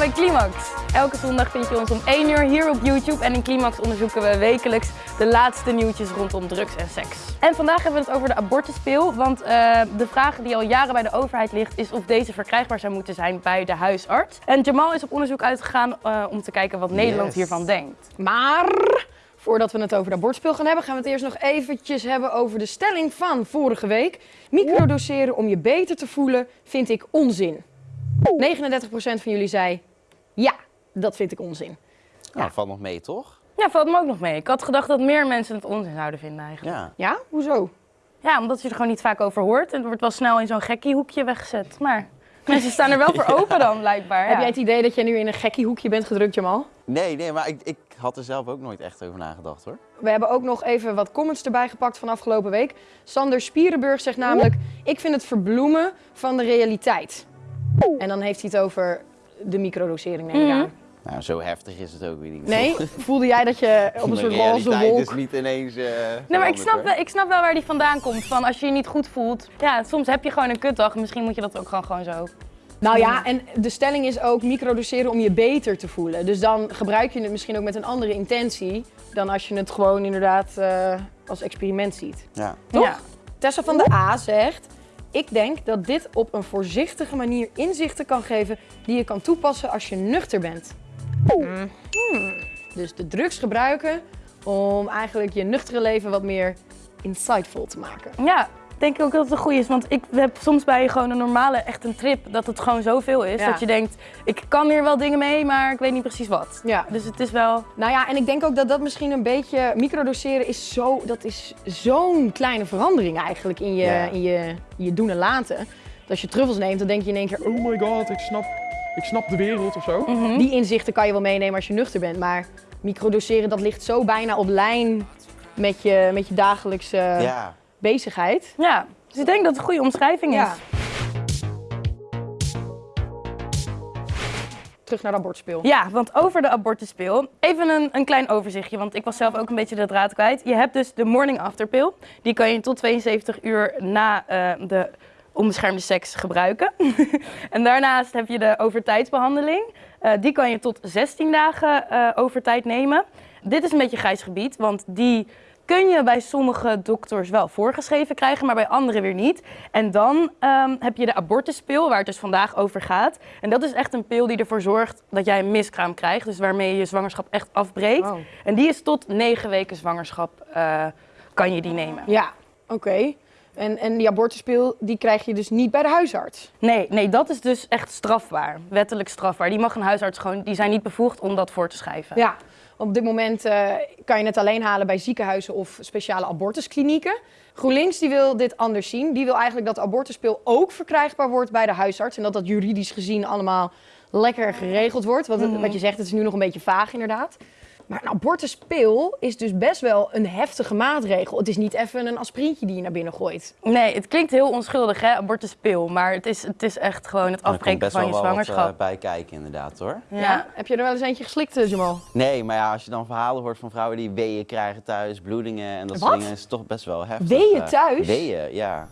bij Climax. Elke zondag vind je ons om 1 uur hier op YouTube en in Climax onderzoeken we wekelijks de laatste nieuwtjes rondom drugs en seks. En vandaag hebben we het over de abortuspil, want uh, de vraag die al jaren bij de overheid ligt is of deze verkrijgbaar zou moeten zijn bij de huisarts. En Jamal is op onderzoek uitgegaan uh, om te kijken wat Nederland yes. hiervan denkt. Maar Voordat we het over de abortspeel gaan hebben, gaan we het eerst nog eventjes hebben over de stelling van vorige week. Microdoseren om je beter te voelen vind ik onzin. 39% van jullie zei ja, dat vind ik onzin. Nou, ja. valt nog mee, toch? Ja, valt me ook nog mee. Ik had gedacht dat meer mensen het onzin zouden vinden eigenlijk. Ja, ja? hoezo? Ja, omdat je er gewoon niet vaak over hoort. En het wordt wel snel in zo'n gekkie hoekje weggezet. Maar mensen staan er wel voor open dan, blijkbaar. Heb jij het idee dat jij nu in een gekkie hoekje bent gedrukt, Jamal? Nee, nee, maar ik, ik had er zelf ook nooit echt over nagedacht hoor. We hebben ook nog even wat comments erbij gepakt van afgelopen week. Sander Spierenburg zegt namelijk, ik vind het verbloemen van de realiteit. En dan heeft hij het over de microdosering, neem ik aan. Nou, zo heftig is het ook weer niet. Nee? Voelde jij dat je op een soort roze wolk... is niet ineens uh, Nee, maar ik snap, wel, ik snap wel waar die vandaan komt. Van als je je niet goed voelt. Ja, soms heb je gewoon een kutdag. Misschien moet je dat ook gewoon, gewoon zo. Nou ja, en de stelling is ook microdoseren om je beter te voelen. Dus dan gebruik je het misschien ook met een andere intentie dan als je het gewoon inderdaad uh, als experiment ziet. Ja. Toch? Ja. Tessa van de A zegt, ik denk dat dit op een voorzichtige manier inzichten kan geven die je kan toepassen als je nuchter bent. Hmm. Dus de drugs gebruiken om eigenlijk je nuchtere leven wat meer insightful te maken. Ja, denk ik ook dat het een goede is. Want ik heb soms bij gewoon een normale, echt een trip, dat het gewoon zoveel is. Dat je denkt, ik kan hier wel dingen mee, maar ik weet niet precies wat. Ja. Dus het is wel... Nou ja, en ik denk ook dat dat misschien een beetje... Microdoseren is zo, dat is zo'n kleine verandering eigenlijk in je, in je, je doen en laten. Dat als je truffels neemt, dan denk je in één keer, oh my god, ik snap, ik snap de wereld of zo. Mhm. Die inzichten kan je wel meenemen als je nuchter bent, maar microdoseren dat ligt zo bijna op lijn met je, met je dagelijkse... Ja bezigheid. Ja, dus ik denk dat het een goede omschrijving is. Ja. Terug naar de abortuspeel. Ja, want over de abortuspeel, even een, een klein overzichtje, want ik was zelf ook een beetje de draad kwijt. Je hebt dus de morning after pill. Die kan je tot 72 uur na uh, de onbeschermde seks gebruiken. en daarnaast heb je de overtijdsbehandeling. Uh, die kan je tot 16 dagen uh, overtijd nemen. Dit is een beetje grijs gebied, want die kun je bij sommige dokters wel voorgeschreven krijgen, maar bij anderen weer niet. En dan um, heb je de abortuspil, waar het dus vandaag over gaat. En dat is echt een pil die ervoor zorgt dat jij een miskraam krijgt, dus waarmee je je zwangerschap echt afbreekt. Oh. En die is tot negen weken zwangerschap, uh, kan je die nemen. Ja, oké. Okay. En, en die abortuspil, die krijg je dus niet bij de huisarts? Nee, nee, dat is dus echt strafbaar. Wettelijk strafbaar. Die mag een huisarts gewoon, die zijn niet bevoegd om dat voor te schrijven. Ja, op dit moment uh, kan je het alleen halen bij ziekenhuizen of speciale abortusklinieken. GroenLinks die wil dit anders zien. Die wil eigenlijk dat de abortuspil ook verkrijgbaar wordt bij de huisarts. En dat dat juridisch gezien allemaal lekker geregeld wordt. Want mm. wat je zegt, het is nu nog een beetje vaag inderdaad. Maar een abortuspil is dus best wel een heftige maatregel. Het is niet even een aspirintje die je naar binnen gooit. Nee, het klinkt heel onschuldig, hè, abortuspil. Maar het is, het is echt gewoon het afbreken van je zwangerschap. Er best wel bij kijken inderdaad, hoor. Ja. Heb je er wel eens eentje geslikt, eh, Jamal? Nee, maar ja, als je dan verhalen hoort van vrouwen die weeën krijgen thuis, bloedingen en dat soort dingen, is het toch best wel heftig. Weeën thuis? Weeën, ja.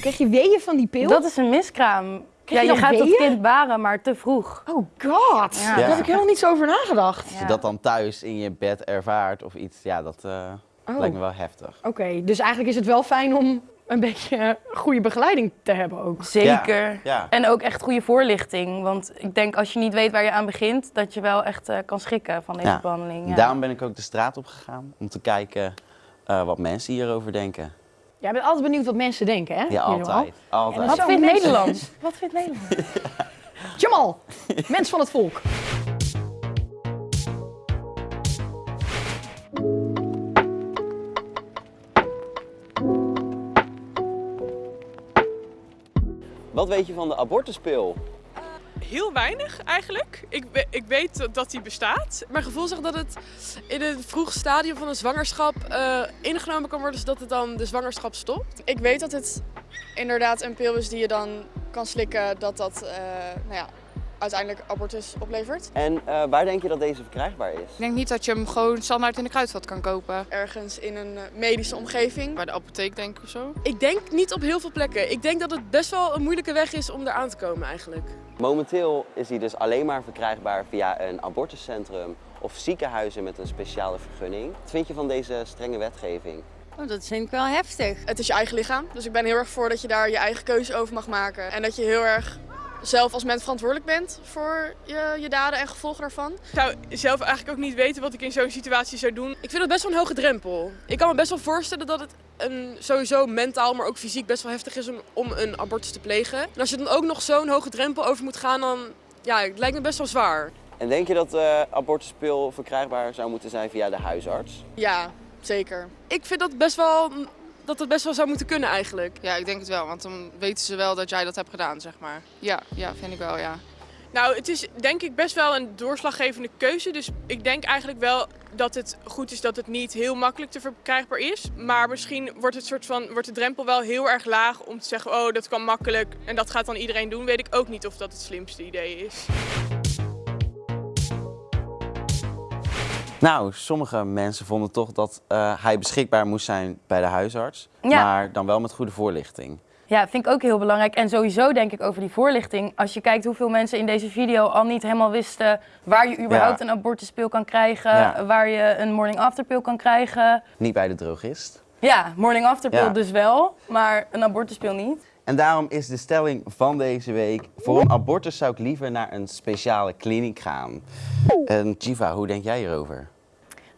Krijg je weeën van die pil? Dat is een miskraam ja, je, gaat het kind baren, maar te vroeg. Oh god, ja. daar heb ik helemaal niet zo over nagedacht. Als je dat dan thuis in je bed ervaart of iets, ja, dat uh, lijkt me wel heftig. Oké, dus eigenlijk is het wel fijn om een beetje goede begeleiding te hebben ook. Zeker. Ja, En ook echt goede voorlichting. Want ik denk als je niet weet waar je aan begint, dat je wel echt uh, kan schrikken van deze behandeling. Daarom ben ik ook de straat op gegaan om te kijken uh, wat mensen hierover denken. Jij bent altijd benieuwd wat mensen denken, hè? Ja, altijd. altijd. Wat vindt Nederland? Wat vindt Nederland? Jamal, mens van het volk. Wat weet je van de abortuspil? Heel weinig eigenlijk. Ik, ik weet dat die bestaat. Mijn gevoel zegt dat het in een vroeg stadium van een zwangerschap uh, ingenomen kan worden, zodat het dan de zwangerschap stopt. Ik weet dat het inderdaad een pil is die je dan kan slikken, dat dat uh, nou ja, uiteindelijk abortus oplevert. En eh, waar denk je dat deze verkrijgbaar is? Ik denk niet dat je hem gewoon standaard in de kruidvat kan kopen. Ergens in een eh, medische omgeving. Bij de apotheek denk ik of zo. Ik denk niet op heel veel plekken. Ik denk dat het best wel een moeilijke weg is om eraan te komen eigenlijk. Momenteel is hij dus alleen maar verkrijgbaar via een abortuscentrum of ziekenhuizen met een speciale vergunning. Wat vind je van deze strenge wetgeving? Oh, dat vind ik wel heftig. Het is je eigen lichaam, dus ik ben heel erg voor dat je daar je eigen keuze over mag maken. En dat je heel erg zelf als mens verantwoordelijk bent voor je, je daden en gevolgen daarvan. Ik zou zelf eigenlijk ook niet weten wat ik in zo'n situatie zou doen. Ik vind het best wel een hoge drempel. Ik kan me best wel voorstellen dat het een, sowieso mentaal, maar ook fysiek best wel heftig is om, om een abortus te plegen. En als je dan ook nog zo'n hoge drempel over moet gaan, dan ja, het lijkt me best wel zwaar. En denk je dat de abortuspil verkrijgbaar zou moeten zijn via de huisarts? Ja, zeker. Ik vind dat best wel dat het best wel zou moeten kunnen eigenlijk. Ja, ik denk het wel, want dan weten ze wel dat jij dat hebt gedaan, zeg maar. Ja, ja, vind ik wel, ja. Nou, het is denk ik best wel een doorslaggevende keuze. Dus ik denk eigenlijk wel dat het goed is dat het niet heel makkelijk te verkrijgbaar is. Maar misschien wordt, het soort van, wordt de drempel wel heel erg laag om te zeggen, oh dat kan makkelijk en dat gaat dan iedereen doen. Weet ik ook niet of dat het slimste idee is. Nou, sommige mensen vonden toch dat eh, hij beschikbaar moest zijn bij de huisarts. Ja. Maar dan wel met goede voorlichting. Ja, vind ik ook heel belangrijk. En sowieso denk ik over die voorlichting. Als je kijkt hoeveel mensen in deze video al niet helemaal wisten waar je überhaupt Ja. een abortuspil kan krijgen, Ja. waar je een morning after pil kan krijgen. Niet bij de drogist. Ja, morning after pil dus wel, maar een abortuspil niet. En daarom is de stelling van deze week: voor een abortus zou ik liever naar een speciale kliniek gaan. En Jiva, hoe denk jij hierover?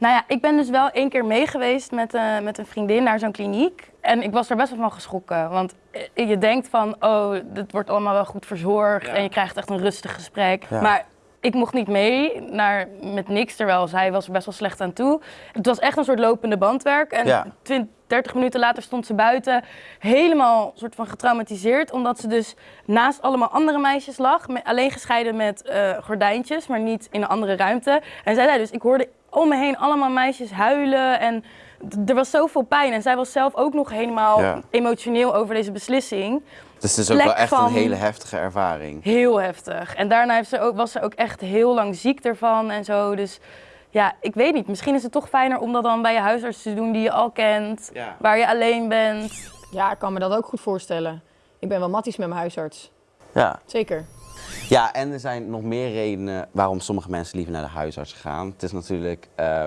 Nou ja, ik ben dus wel één keer mee geweest met, eh, met een vriendin naar zo'n kliniek. En ik was er best wel van geschrokken. Want eh, je denkt van, oh, dit wordt allemaal wel goed verzorgd. En je krijgt echt een rustig gesprek. Ja. Maar ik mocht niet mee naar, met niks, terwijl zij was er best wel slecht aan toe. Het was echt een soort lopende bandwerk. En Ja. 20, 30 minuten later stond ze buiten, helemaal soort van getraumatiseerd. Omdat ze dus naast allemaal andere meisjes lag. Alleen gescheiden met eh, gordijntjes, maar niet in een andere ruimte. En zij zei dus, ik hoorde om me heen allemaal meisjes huilen. En er was zoveel pijn. En zij was zelf ook nog helemaal Ja. emotioneel over deze beslissing. Dus het is ook Plek wel echt een hele heftige ervaring. Heel heftig. En daarna heeft ze ook, was ze ook echt heel lang ziek ervan en zo. Dus ja, ik weet niet. Misschien is het toch fijner om dat dan bij je huisarts te doen die je al kent. Ja. Waar je alleen bent. Ja, ik kan me dat ook goed voorstellen. Ik ben wel matties met mijn huisarts. Ja. Zeker. Ja, en er zijn nog meer redenen waarom sommige mensen liever naar de huisarts gaan. Het is natuurlijk eh,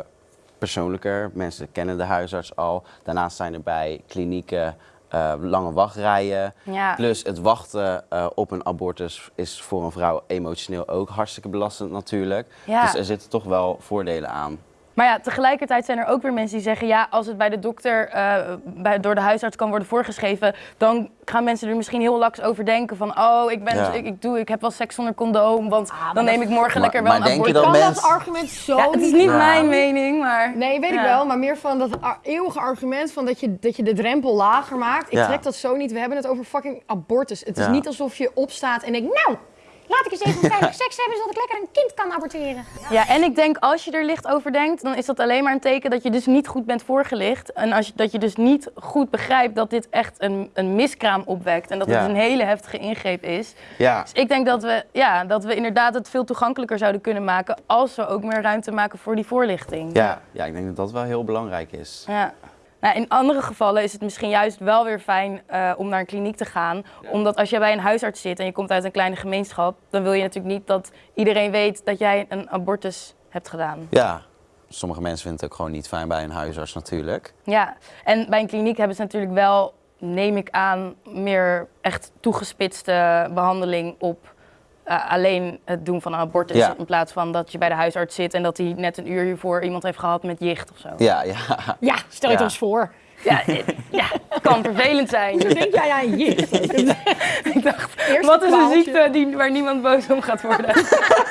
persoonlijker. Mensen kennen de huisarts al. Daarnaast zijn er bij klinieken eh, lange wachtrijen. Ja. Plus het wachten eh, op een abortus is voor een vrouw emotioneel ook hartstikke belastend natuurlijk. Ja. Dus er zitten toch wel voordelen aan. Maar ja, tegelijkertijd zijn er ook weer mensen die zeggen... ja, als het bij de dokter eh, bij, door de huisarts kan worden voorgeschreven... dan gaan mensen er misschien heel laks over denken van... oh, ik, ben, Ja. ik, ik, doe, ik heb wel seks zonder condoom... want maar dan neem ik morgen Maar- lekker wel maar een denk je abortus. dat kan mens- dat argument zo Ja, het is niet Ja. mijn mening, maar... Nee, weet ik wel, maar meer van dat eeuwige argument van dat je, dat je de drempel lager maakt. Ik Ja. trek dat zo niet. We hebben het over fucking abortus. Het is niet alsof je opstaat en denkt, nou, Laat ik eens even veilig seks hebben, zodat ik lekker een kind kan aborteren. Ja, en ik denk als je er licht over denkt, dan is dat alleen maar een teken dat je dus niet goed bent voorgelicht. En als je, dat je dus niet goed begrijpt dat dit echt een, een miskraam opwekt. En dat Ja. het een hele heftige ingreep is. Ja, Dus ik denk dat we, ja, dat we inderdaad het veel toegankelijker zouden kunnen maken als we ook meer ruimte maken voor die voorlichting. ja, ja, ik denk dat dat wel heel belangrijk is. Ja. Nou, in andere gevallen is het misschien juist wel weer fijn eh, om naar een kliniek te gaan. Omdat als je bij een huisarts zit en je komt uit een kleine gemeenschap, dan wil je natuurlijk niet dat iedereen weet dat jij een abortus hebt gedaan. Ja, sommige mensen vinden het ook gewoon niet fijn bij een huisarts natuurlijk. Ja, en bij een kliniek hebben ze natuurlijk wel, neem ik aan, meer echt toegespitste behandeling op eh, alleen het doen van een abortus. Ja. In plaats van dat je bij de huisarts zit en dat hij net een uur hiervoor iemand heeft gehad met jicht of zo. Ja, ja. ja, stel je het Ja. ons voor. Ja, eh, ja, het kan vervelend zijn. Ik denk jij aan jicht. Ik dacht, Eerst wat is een ziekte die, waar niemand boos om gaat worden?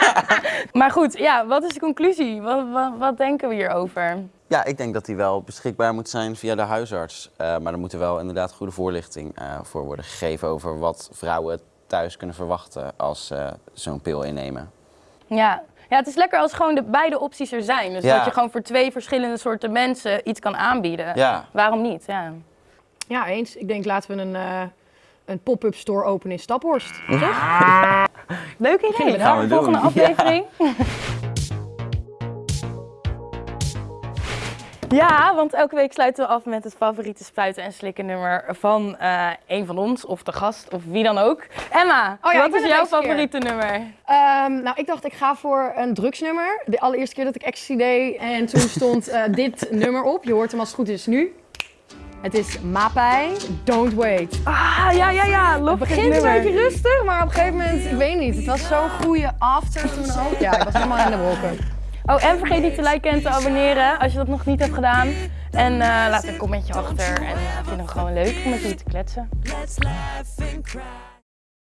maar goed, ja, wat is de conclusie? Wat, wat, wat denken we hierover? Ja, ik denk dat die wel beschikbaar moet zijn via de huisarts. Eh, maar er moet er wel inderdaad goede voorlichting eh, voor worden gegeven over wat vrouwen thuis kunnen verwachten als ze zo'n pil innemen. Ja. ja, het is lekker als gewoon de beide opties er zijn. Dus Ja. dat je gewoon voor twee verschillende soorten mensen iets kan aanbieden. Ja. Waarom niet? Ja. Ja, eens. Ik denk laten we een, eh, een pop-up store openen in Staphorst. Toch? Leuk idee. Gaan we Volgende doen. aflevering. Ja, want elke week sluiten we af met het favoriete spuiten en slikken nummer van eh, een van ons, of de gast, of wie dan ook. Emma, Oh ja, wat is jouw keer. favoriete nummer? Ehm, nou, ik dacht ik ga voor een drugsnummer. De allereerste keer dat ik ecstasy deed en toen stond eh, dit nummer op. Je hoort hem als het goed is nu. Het is Mapai, Don't Wait. Ah, ja, ja, ja. Het Lof begint een beetje rustig, maar op een gegeven moment, ik weet niet, het was zo'n goede after toen ook. Ja, ik was helemaal in de wolken. Oh, en vergeet niet te liken en te abonneren als je dat nog niet hebt gedaan. En eh, laat een commentje achter en uh, vind hem gewoon leuk om met jullie te kletsen.